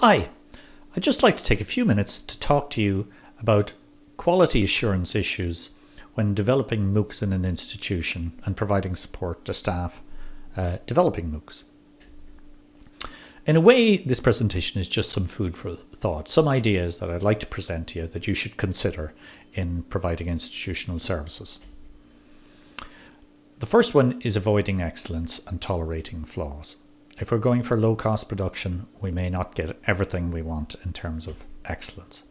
Hi, I'd just like to take a few minutes to talk to you about quality assurance issues when developing MOOCs in an institution and providing support to staff uh, developing MOOCs. In a way, this presentation is just some food for thought, some ideas that I'd like to present to you that you should consider in providing institutional services. The first one is avoiding excellence and tolerating flaws. If we're going for low cost production, we may not get everything we want in terms of excellence.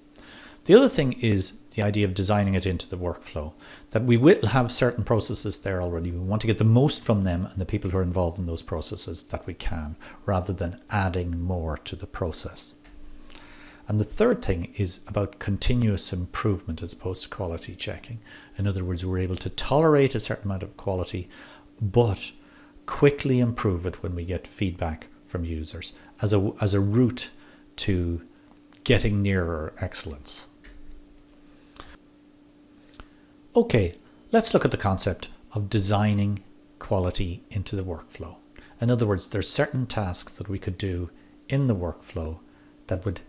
The other thing is the idea of designing it into the workflow, that we will have certain processes there already. We want to get the most from them and the people who are involved in those processes that we can, rather than adding more to the process. And the third thing is about continuous improvement as opposed to quality checking. In other words, we're able to tolerate a certain amount of quality, but quickly improve it when we get feedback from users as a, as a route to getting nearer excellence. Okay, let's look at the concept of designing quality into the workflow. In other words, there's certain tasks that we could do in the workflow that would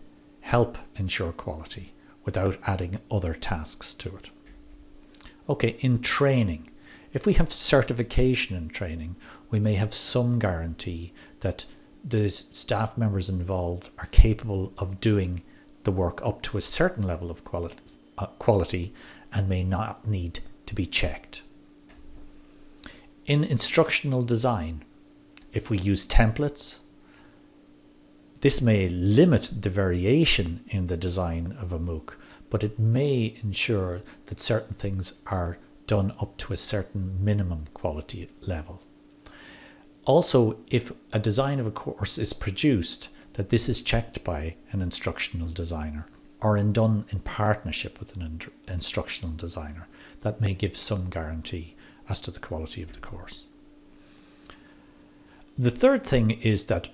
help ensure quality without adding other tasks to it. Okay, in training, if we have certification in training, we may have some guarantee that the staff members involved are capable of doing the work up to a certain level of quality, uh, quality and may not need to be checked. In instructional design, if we use templates, this may limit the variation in the design of a MOOC, but it may ensure that certain things are done up to a certain minimum quality level. Also, if a design of a course is produced, that this is checked by an instructional designer or in done in partnership with an instructional designer that may give some guarantee as to the quality of the course. The third thing is that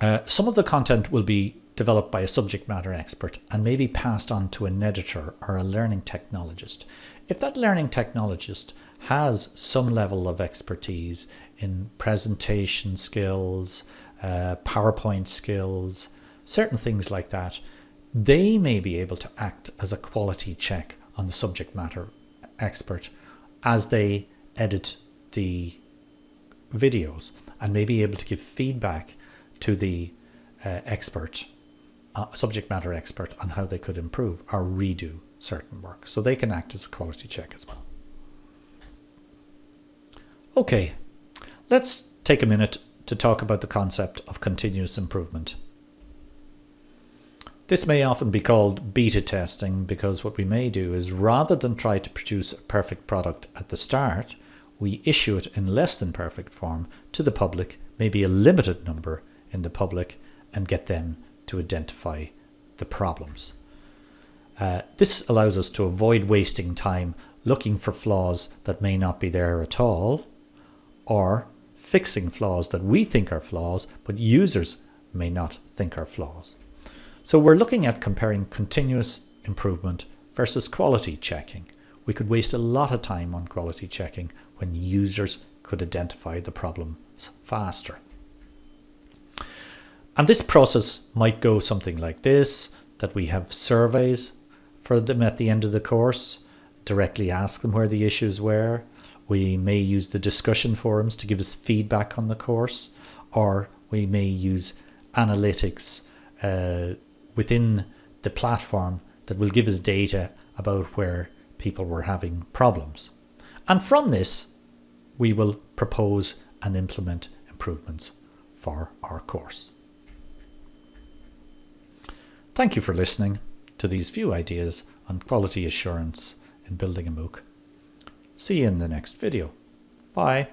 uh, some of the content will be developed by a subject matter expert and may be passed on to an editor or a learning technologist. If that learning technologist has some level of expertise in presentation skills, uh, PowerPoint skills, certain things like that, they may be able to act as a quality check on the subject matter expert as they edit the videos and may be able to give feedback to the uh, expert, uh, subject matter expert on how they could improve or redo certain work. So they can act as a quality check as well. Okay, let's take a minute to talk about the concept of continuous improvement. This may often be called beta testing because what we may do is rather than try to produce a perfect product at the start, we issue it in less than perfect form to the public, maybe a limited number in the public, and get them to identify the problems. Uh, this allows us to avoid wasting time looking for flaws that may not be there at all, or fixing flaws that we think are flaws, but users may not think are flaws. So we're looking at comparing continuous improvement versus quality checking. We could waste a lot of time on quality checking when users could identify the problems faster. And this process might go something like this, that we have surveys for them at the end of the course, directly ask them where the issues were. We may use the discussion forums to give us feedback on the course, or we may use analytics uh, within the platform that will give us data about where people were having problems. And from this, we will propose and implement improvements for our course. Thank you for listening to these few ideas on quality assurance in building a MOOC. See you in the next video. Bye.